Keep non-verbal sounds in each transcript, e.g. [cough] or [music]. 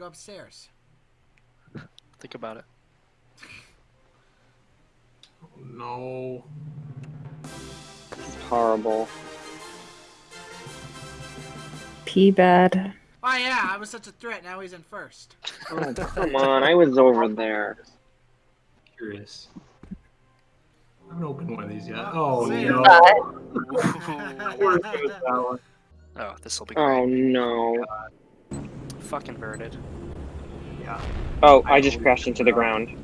go upstairs. Think about it. Oh, No. Horrible. Pee bad. Oh yeah, I was such a threat. Now he's in first. Oh, come on. I was over there. Curious. I haven't opened one of these yet. Oh See no. [laughs] [laughs] that? Oh, this will be oh, great. Oh no. Fucking birded. Yeah. Oh, I just crashed into the ground.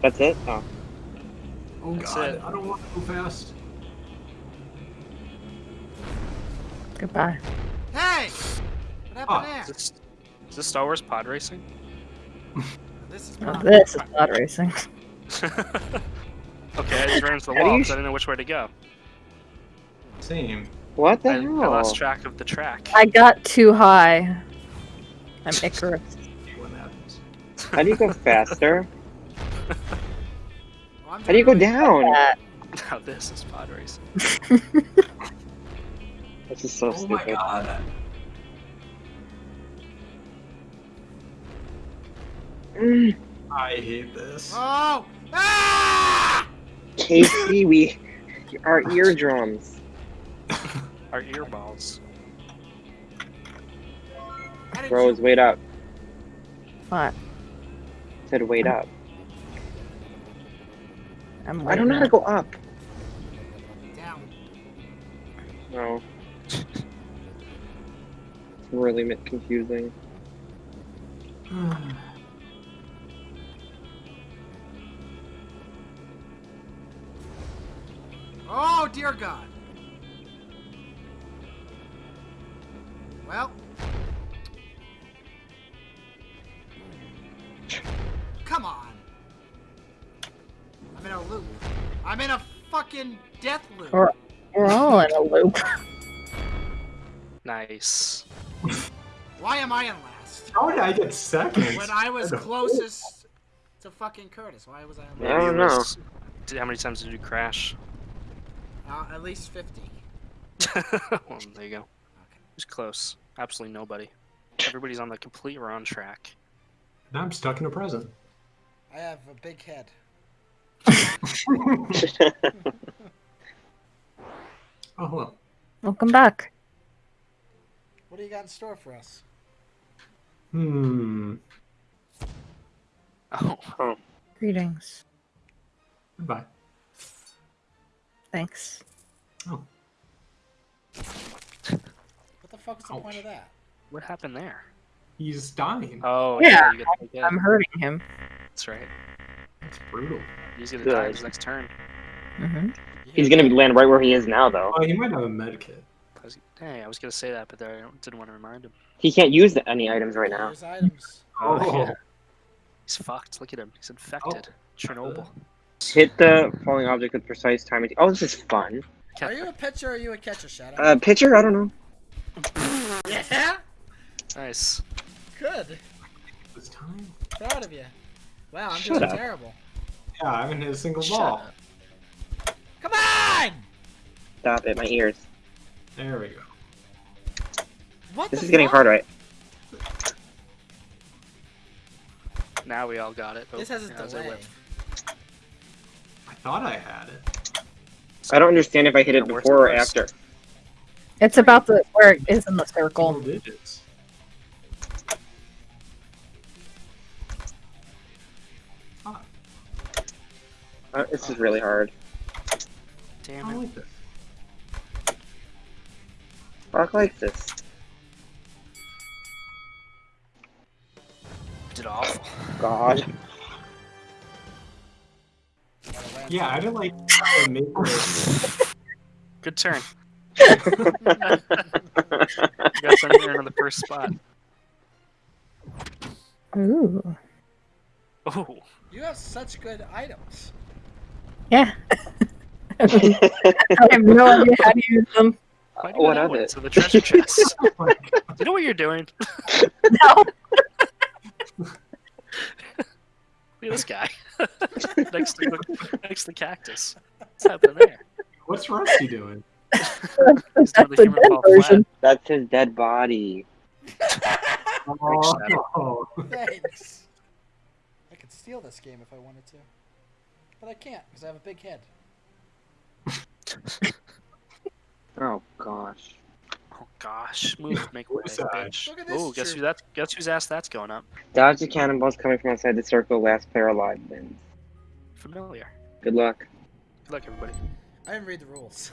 That's it? Oh. Oh That's god, it. I don't want to go fast. Goodbye. Hey, what happened Ah, there? Is this, is this Star Wars pod racing? [laughs] This is Now not- this is pod racing. [laughs] [laughs] okay, I just ran into the How wall you because I didn't know which way to go. Same. What the I, I lost track of the track. I got too high. I'm Icarus. See what happens. How do you go faster? Well, [laughs] How do you go down? That. Now this is pod racing. [laughs] This is so Oh my stupid. god. Mm, I hate this. Oh! Ah! Casey, we our eardrums. [laughs] Our earballs. How did Rose, you- wait up. What? I said wait up. I'm I don't know how to go up. Down. No. It's really mi- confusing. [sighs] Oh dear God. Come on. I'm in a loop. I'm in a fucking death loop. Or- We're all in a loop. [laughs] Nice. Why am I in last? How did I get second? When I was closest to fucking Curtis, why was I in last? I don't know. Did, how many times did you crash? Uh, at least 50. [laughs] well, there you go. It was close. Absolutely nobody. Everybody's on the complete wrong track. Now I'm stuck in a present. I have a big head. [laughs] Oh, hello. Welcome back. What do you got in store for us? Hmm. Oh, oh. Greetings. Goodbye. Thanks. Oh. What the fuck is the point of that? what happened there? He's dying. Oh, Yeah, you get the hit. I'm hurting him. That's right. That's brutal. He's gonna Good. die his next turn. hmm You He's gonna land right where he is now, though. Oh, he might have a med kit. I was, hey, I was gonna say that, but there, I didn't want to remind him. He can't use the, any items right now. There's items. Oh, yeah. [laughs] He's fucked. Look at him. He's infected. Oh. Chernobyl. Hit the falling object with precise timing. Oh, this is fun. Are you a pitcher or are you a catcher, Shadow? Uh, pitcher? I don't know. [laughs] yeah? Nice. Good. This time? Proud of you. Wow, I'm Shut doing up. terrible. Yeah, I haven't hit a single Shut ball. up. Come on! Stop it, my ears. There we go. What This the is getting hard, right? Now we all got it. Oh, This has a yeah, as I delay. whip. I thought I had it. I don't understand if I hit it Yeah, before or after. It's about the where it is in the circle. digits. Uh, this is really hard. Damn I it. like this. Fuck like this. Did awful. God. Yeah, I didn't like try to make it. Good turn. [laughs] You got some there on the first spot. Ooh. Oh, You have such good items. Yeah. [laughs] I have no idea how to use them. why do what you of know it? So the treasure chest. [laughs] Oh you know what you're doing? No. [laughs] Look at this guy. next to the next to the cactus. What's happening there? What's Rusty doing? He's That's the the human dead fall flat. version. That's his dead body. Oh, Thanks. I could steal this game if I wanted to, but I can't because I have a big head. [laughs] Oh gosh. Oh gosh, move, make way, Who's that? bitch. Look at this Oh, guess jerk. who that? Guess whose ass that's going up? Dodge the cannonballs coming from outside the circle. Last player alive wins. Familiar. Good luck. Good luck, everybody. I didn't read the rules.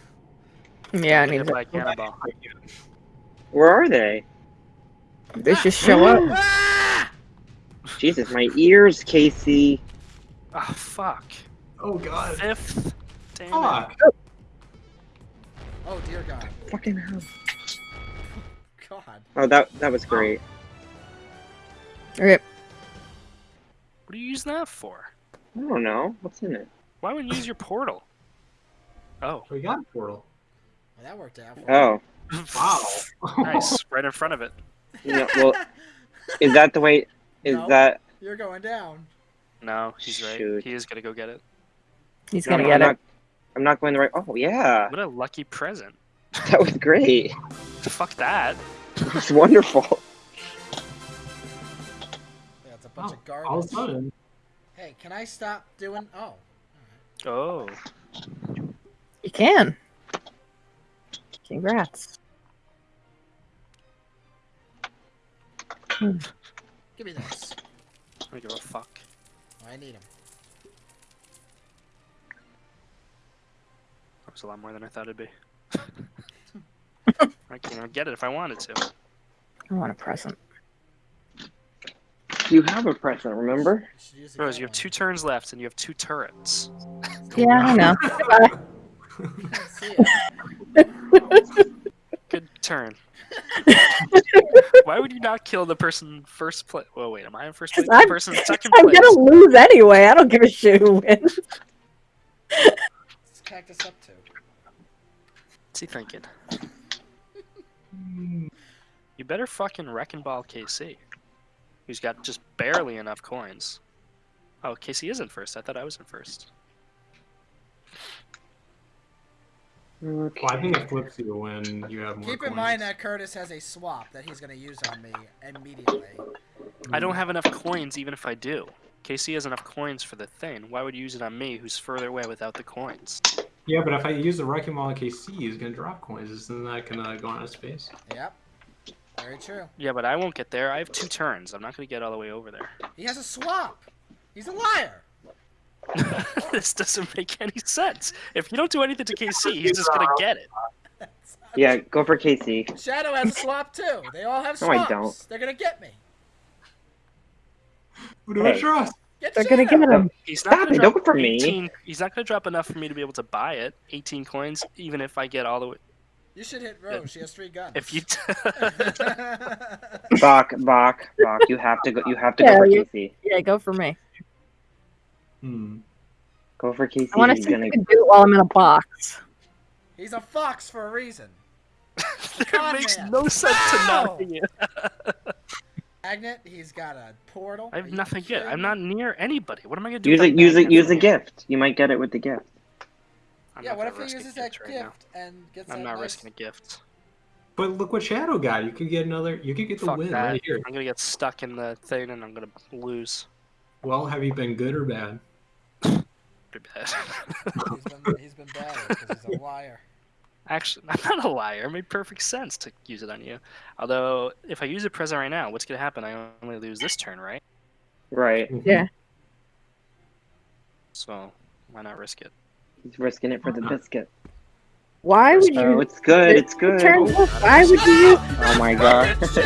Yeah, I need to. by a cannonball. Where are they? They just show up. Ah! Jesus, my ears, Casey. Oh fuck. Oh god. Fifth. Damn it. Fuck. Oh dear God. Fucking hell. God. Oh, that that was great. Okay. What are you using that for? I don't know. What's in it? Why wouldn't you use your portal? Oh. We got a portal. Well, that worked out. For Oh, Wow. [laughs] nice. Right in front of it. you know, well, is that the way? Is [laughs] No. that? You're going down. No, he's right. Shoot. He is gonna go get it. He's No, gonna I'm get not, it. I'm not going the right. Oh yeah, What a lucky present. [laughs] that was great. Fuck that. [laughs] It's wonderful. Yeah, it's a bunch Oh, of garbage. all of a sudden. Hey, can I stop doing? Oh. Oh. You can. Congrats. Give me this. I don't give a fuck. I need them. That was a lot more than I thought it'd be. [laughs] I can't even get it if I wanted to. I want a present. You have a present, remember? should use the Rose, you have two turns left and you have two turrets. Yeah, I know. Goodbye. one. See ya. Good turn. Why would you not kill the person first place? Well, wait, am I in first place? 'Cause The I'm- person in [laughs] second I'm place. gonna lose anyway. I don't give a shit who wins. Let's cactus up too. What's he thinking? You better fucking wrecking ball KC. Who's got just barely enough coins. Oh, KC is in first. I thought I was in first. Okay. Well, I think it flips you when you have more Keep in mind that Curtis has a swap that he's gonna use on me immediately. I don't have enough coins even if I do. KC has enough coins for the thing. Why would you use it on me who's further away without the coins? Yeah, but if I use the Wrecking Ball on KC, he's gonna drop coins. Isn't that gonna go out of space? Yep. Very true. Yeah, but I won't get there. I have two turns. I'm not going to get all the way over there. He has a swap. He's a liar. [laughs] this doesn't make any sense. If you don't do anything to KC, he's just going to get it. [laughs] Yeah, go for KC. Shadow has a swap too. They all have swaps. No, swaps. I don't. They're gonna get me. Who do I trust? Get They're gonna Shadow. get him. He's not Stop going it! to Don't drop go for me. He's not going to drop enough for me to be able to buy it. 18 coins, even if I get all the way. You should hit Rose. She has three guns. If you. [laughs] Bach, Bach, Bach. You have to go. You have to Yeah, go for you- Casey. Yeah, go for me. Hmm. Go for Casey. I want to see if gonna. you can do it while I'm in a box. He's a fox for a reason. [laughs] it Con makes man. no sense to Ow! not be it. [laughs] Magnet. He's got a portal. I have you nothing yet. I'm not near anybody. What am I going to do? Use it. Use it. Use a gift. You might get it with the gift. I'm Yeah. not What if he risk a uses that gift gift, right now. and gets I'm that not nice... risking a gift. But look what Shadow got. You could get another. You could get the Fuck win that. right here. I'm gonna get stuck in the thing and I'm gonna lose. Well, have you been good or bad? [laughs] Pretty bad. He's been, he's been bad because he's a [laughs] liar. Actually, [laughs] I'm not a liar. It made perfect sense to use it on you. Although, if I use a present right now, what's gonna happen? I only lose this turn, right? Right. Mm-hmm. Yeah. So why not risk it? He's risking it for the biscuit. Why would Oh, you it's good. It's good. turn? Why would you use? Oh my god. [laughs] Shit!